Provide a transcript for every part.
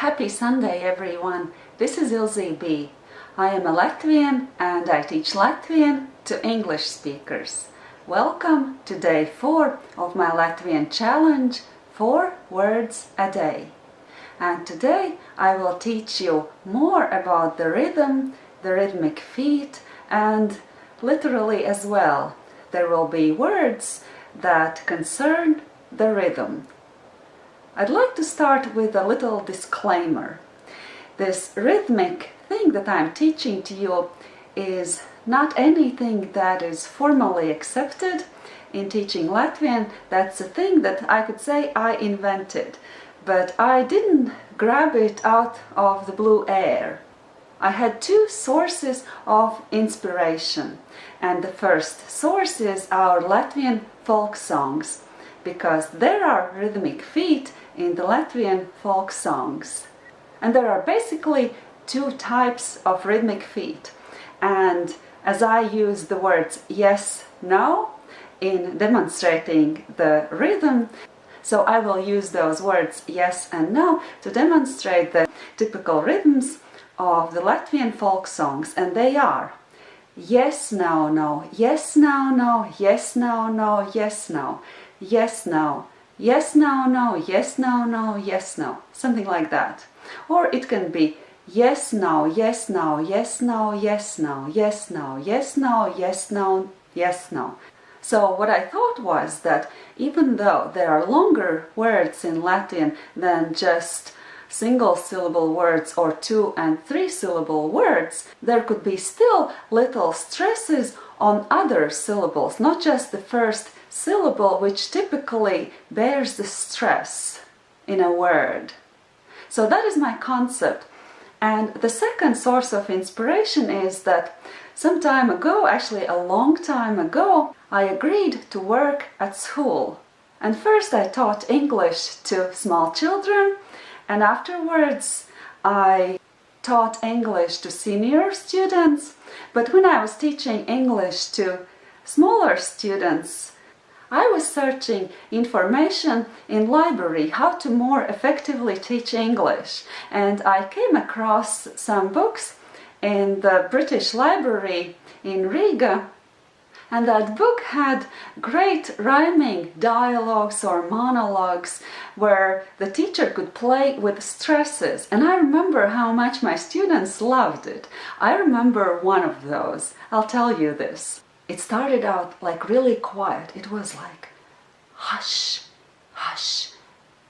Happy Sunday everyone! This is Ilze B. I am a Latvian and I teach Latvian to English speakers. Welcome to day 4 of my Latvian challenge 4 words a day. And today I will teach you more about the rhythm, the rhythmic feet and literally as well. There will be words that concern the rhythm. I'd like to start with a little disclaimer. This rhythmic thing that I'm teaching to you is not anything that is formally accepted in teaching Latvian. That's a thing that I could say I invented, but I didn't grab it out of the blue air. I had two sources of inspiration and the first source is our Latvian folk songs because there are rhythmic feet in the Latvian folk songs. And there are basically two types of rhythmic feet. And as I use the words yes, no in demonstrating the rhythm, so I will use those words yes and no to demonstrate the typical rhythms of the Latvian folk songs. And they are yes, no, no, yes, no, no, yes, no, no, yes, no, yes, no, yes, no, no, yes, no, no, yes, no, something like that. Or it can be yes, no, yes, no, yes, no, yes, no, yes, no, yes, no, yes, no, yes, no. So what I thought was that even though there are longer words in Latvian than just single syllable words or two and three syllable words, there could be still little stresses on other syllables, not just the first syllable which typically bears the stress in a word. So that is my concept. And the second source of inspiration is that some time ago, actually a long time ago, I agreed to work at school. And first I taught English to small children and afterwards I taught English to senior students. But when I was teaching English to smaller students, I was searching information in library how to more effectively teach English and I came across some books in the British Library in Riga and that book had great rhyming dialogues or monologues where the teacher could play with stresses and I remember how much my students loved it. I remember one of those. I'll tell you this. It started out like really quiet. It was like, hush, hush,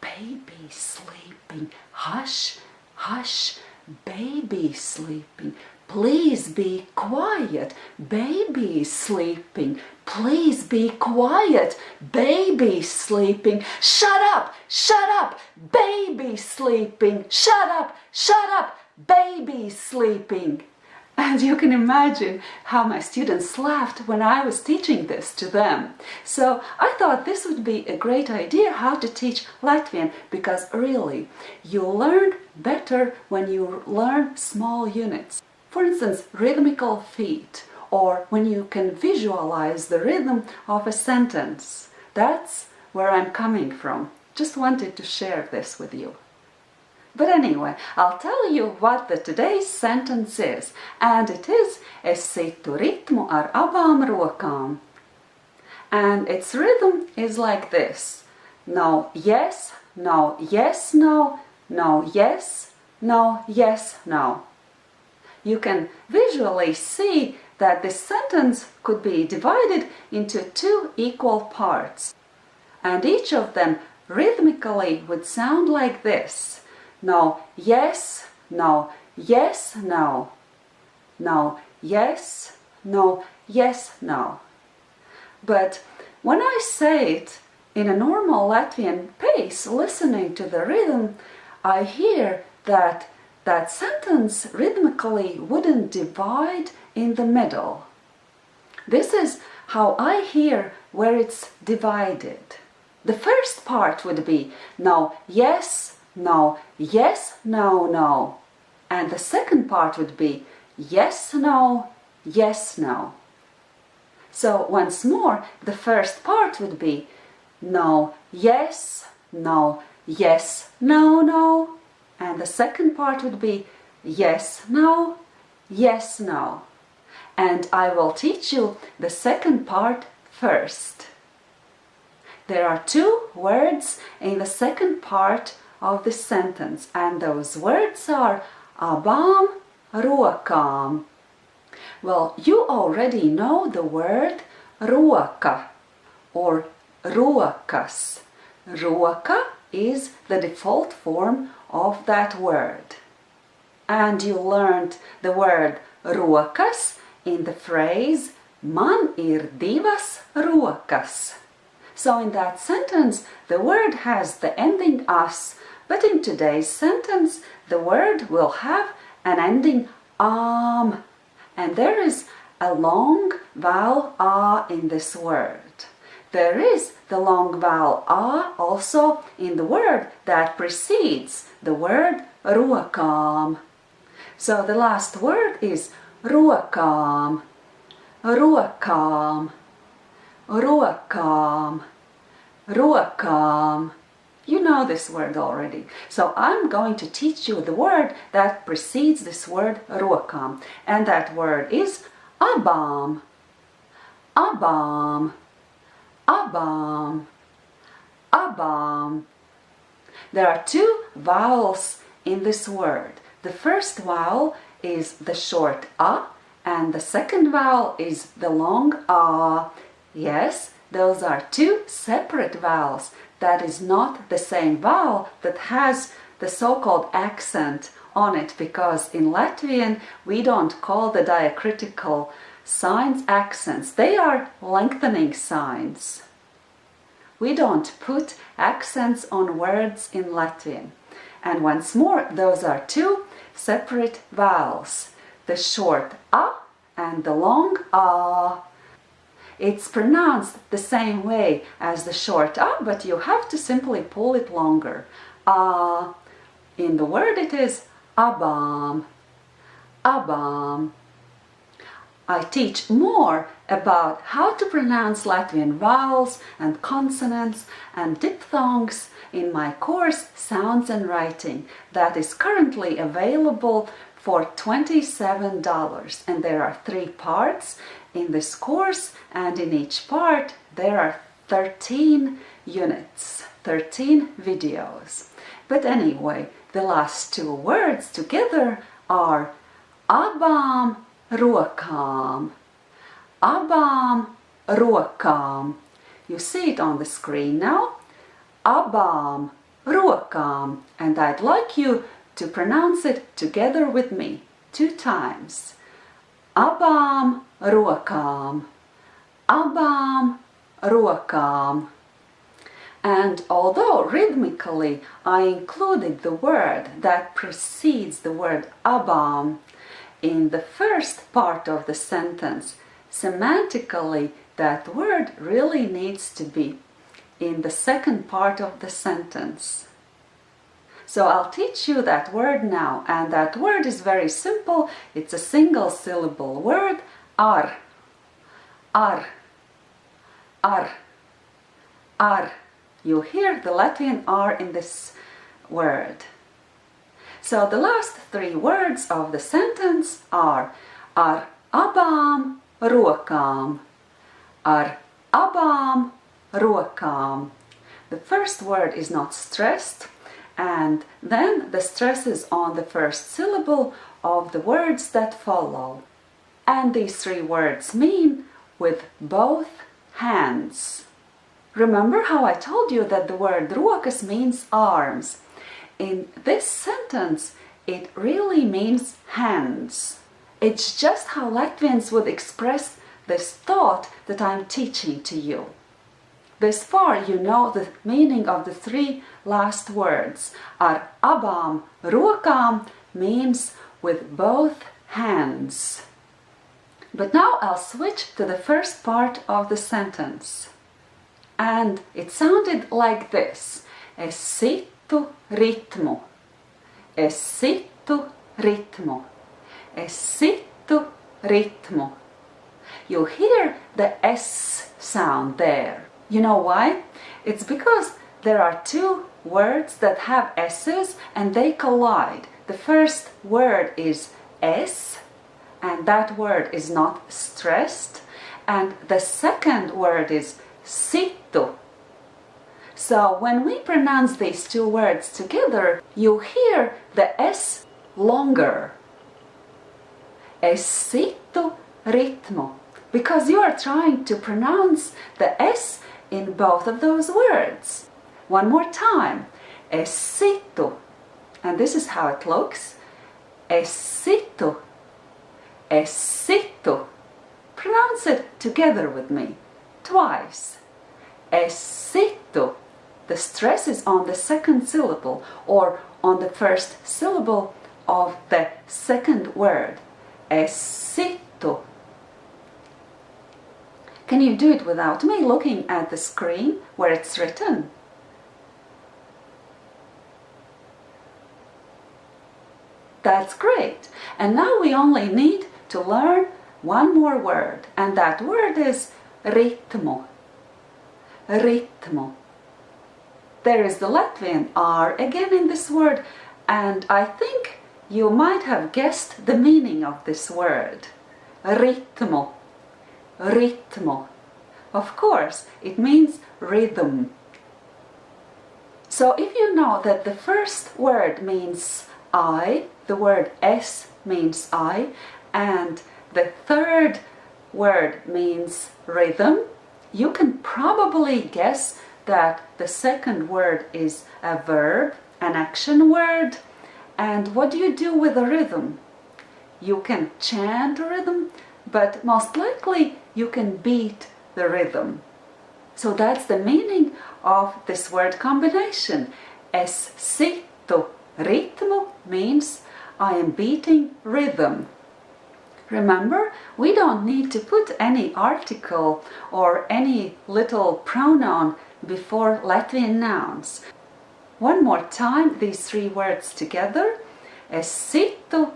baby sleeping, hush, hush, baby sleeping. Please be quiet, baby sleeping. Please be quiet, baby sleeping. Shut up, shut up, baby sleeping. Shut up, shut up, baby sleeping. And you can imagine how my students laughed when I was teaching this to them. So I thought this would be a great idea how to teach Latvian because really you learn better when you learn small units. For instance, rhythmical feet or when you can visualize the rhythm of a sentence. That's where I'm coming from. Just wanted to share this with you. But anyway, I'll tell you what the today's sentence is, and it is Es situ ritmu ar abām rokām. And its rhythm is like this. No, yes, no, yes, no, no, yes, no, yes, no. You can visually see that this sentence could be divided into two equal parts. And each of them rhythmically would sound like this no, yes, no, yes, no, no, yes, no, yes, no. But when I say it in a normal Latvian pace, listening to the rhythm, I hear that that sentence rhythmically wouldn't divide in the middle. This is how I hear where it's divided. The first part would be now yes, no, yes, no, no. And the second part would be yes, no, yes, no. So once more, the first part would be no, yes, no, yes, no, no, And the second part would be yes, no, yes, no. And I will teach you the second part first. There are two words in the second part of the sentence and those words are abām rokām. Well, you already know the word roka or rokas. Roka is the default form of that word. And you learned the word rokas in the phrase Man ir divas rokas. So in that sentence, the word has the ending us, but in today's sentence, the word will have an ending am. And there is a long vowel a in this word. There is the long vowel a also in the word that precedes the word rokām. So the last word is rokām, rokām, rokām, rokām. You know this word already. So I'm going to teach you the word that precedes this word rokām. And that word is abām, abām. Abām. Abām. There are two vowels in this word. The first vowel is the short a and the second vowel is the long a. Yes, those are two separate vowels. That is not the same vowel that has the so-called accent on it because in Latvian we don't call the diacritical signs accents. They are lengthening signs. We don't put accents on words in Latvian. And once more, those are two separate vowels. The short a and the long a. It's pronounced the same way as the short a, but you have to simply pull it longer. A. In the word it is abām, abām. I teach more about how to pronounce Latvian vowels and consonants and diphthongs in my course Sounds and Writing that is currently available for $27 and there are three parts in this course and in each part there are 13 units, 13 videos. But anyway, the last two words together are abām rokām. Abām rokām. You see it on the screen now. Abām rokām. And I'd like you to pronounce it together with me two times. Abām rokām. Abām rokām. And although rhythmically I included the word that precedes the word abām in the first part of the sentence, semantically that word really needs to be in the second part of the sentence. So I'll teach you that word now and that word is very simple. It's a single syllable word, ar, ar, ar, ar. You hear the Latvian R in this word. So the last three words of the sentence are ar abām rokām. Ar abām rokām. The first word is not stressed and then the stress is on the first syllable of the words that follow. And these three words mean with both hands. Remember how I told you that the word rokas means arms in this sentence, it really means hands. It's just how Latvians would express this thought that I'm teaching to you. This far you know the meaning of the three last words. Ar abām rokām means with both hands. But now I'll switch to the first part of the sentence. And it sounded like this. Es sit situ ritmu. Es situ ritmu. Es situ ritmu. You hear the S sound there. You know why? It's because there are two words that have S's and they collide. The first word is Es and that word is not stressed. And the second word is situ. So when we pronounce these two words together, you hear the S longer. Esito ritmu. Because you are trying to pronounce the S in both of those words. One more time. Esito. And this is how it looks. Esito. Esito. Pronounce it together with me. Twice. Esito. The stress is on the second syllable or on the first syllable of the second word. Esito. Can you do it without me looking at the screen where it's written? That's great. And now we only need to learn one more word and that word is ritmu. Ritmu. There is the Latvian R again in this word and I think you might have guessed the meaning of this word. Ritmu. Ritmu. Of course, it means rhythm. So if you know that the first word means I, the word Es means I, and the third word means rhythm, you can probably guess that the second word is a verb, an action word. And what do you do with a rhythm? You can chant a rhythm, but most likely you can beat the rhythm. So that's the meaning of this word combination. Es situ ritmu means I am beating rhythm. Remember, we don't need to put any article or any little pronoun before Latvian nouns. One more time, these three words together. Es situ.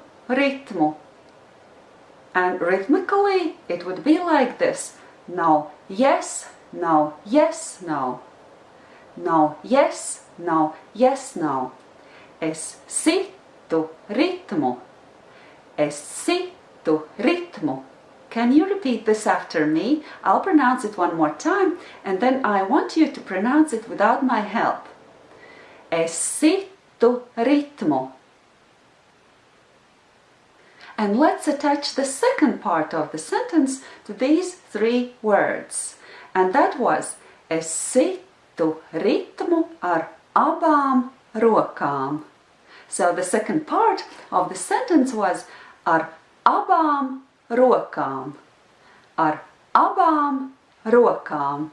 And rhythmically, it would be like this. No, yes, no, yes, no. No, yes, no, yes, no. Es situ ritmu. Es situ to ritmu. Can you repeat this after me? I'll pronounce it one more time and then I want you to pronounce it without my help. Esitu ritmu. And let's attach the second part of the sentence to these three words. And that was Esitu ritmu ar abām rokām. So the second part of the sentence was ar abām rokām, ar abām rokām,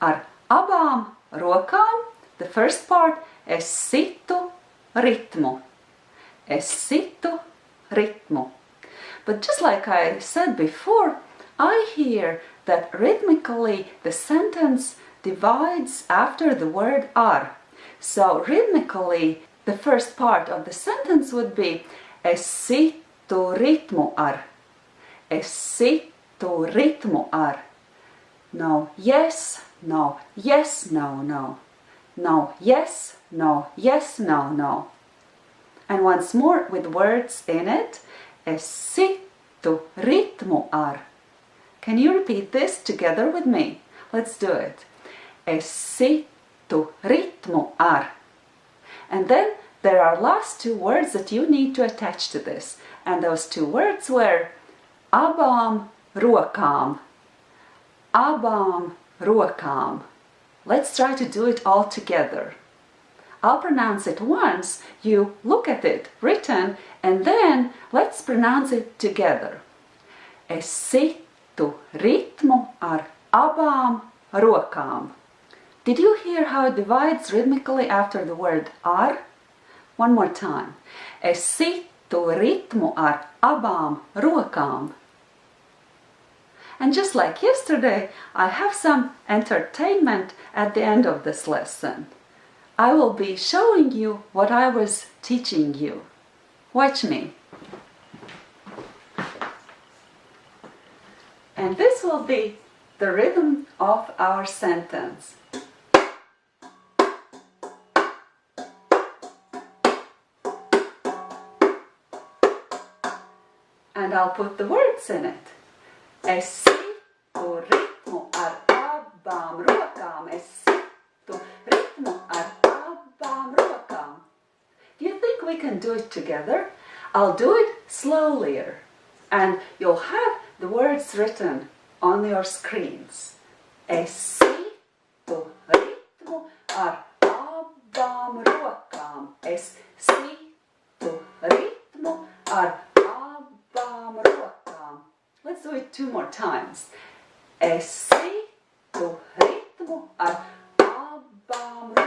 ar abām rokām, the first part, es situ ritmu, es situ ritmu. But just like I said before, I hear that rhythmically the sentence divides after the word ar. So rhythmically, the first part of the sentence would be es situ to ritmu ar. Es situ ritmu ar. No, yes, no, yes, no, no. No, yes, no, yes, no, no. And once more with words in it. Es situ ritmu ar. Can you repeat this together with me? Let's do it. Es situ ritmu ar. And then there are last two words that you need to attach to this. And those two words were abām rokām. Abām rokām. Let's try to do it all together. I'll pronounce it once, you look at it written, and then let's pronounce it together. Es situ ritmu ar abām rokām. Did you hear how it divides rhythmically after the word ar? One more time. Es situ ritmu ar abām rokām. And just like yesterday, I have some entertainment at the end of this lesson. I will be showing you what I was teaching you. Watch me. And this will be the rhythm of our sentence. And I'll put the words in it. S we can do it together? I'll do it slowlier and you'll have the words written on your screens. Es situ ritmu ar abām rokām. Es situ ritmu ar abām rokām. Let's do it two more times. Es situ ritmu ar abām rokām.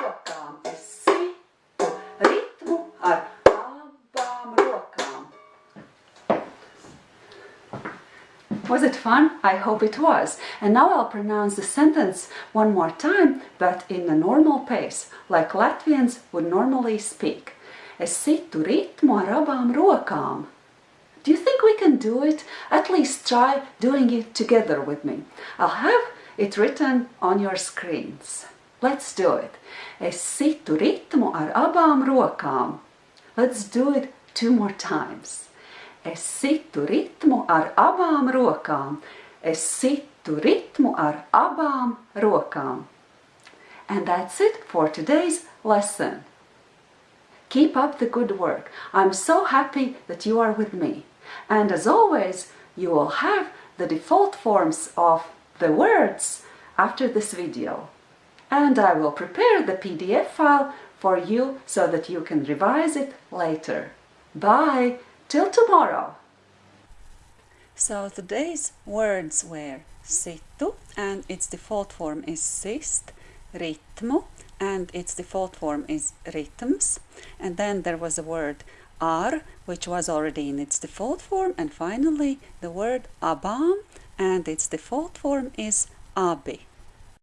Was it fun? I hope it was. And now I'll pronounce the sentence one more time, but in a normal pace, like Latvians would normally speak. Es situ ritmu ar abām rokām. Do you think we can do it? At least try doing it together with me. I'll have it written on your screens. Let's do it. Es situ ritmu ar abām rokām. Let's do it two more times. Es situ ritmu ar abām rokām. Es situ ritmu ar abām rokām. And that's it for today's lesson. Keep up the good work. I'm so happy that you are with me. And as always, you will have the default forms of the words after this video. And I will prepare the PDF file for you so that you can revise it later. Bye! Till tomorrow! So today's words were situ and its default form is sist, ritmu and its default form is ritms and then there was a word ar which was already in its default form and finally the word abam and its default form is abi.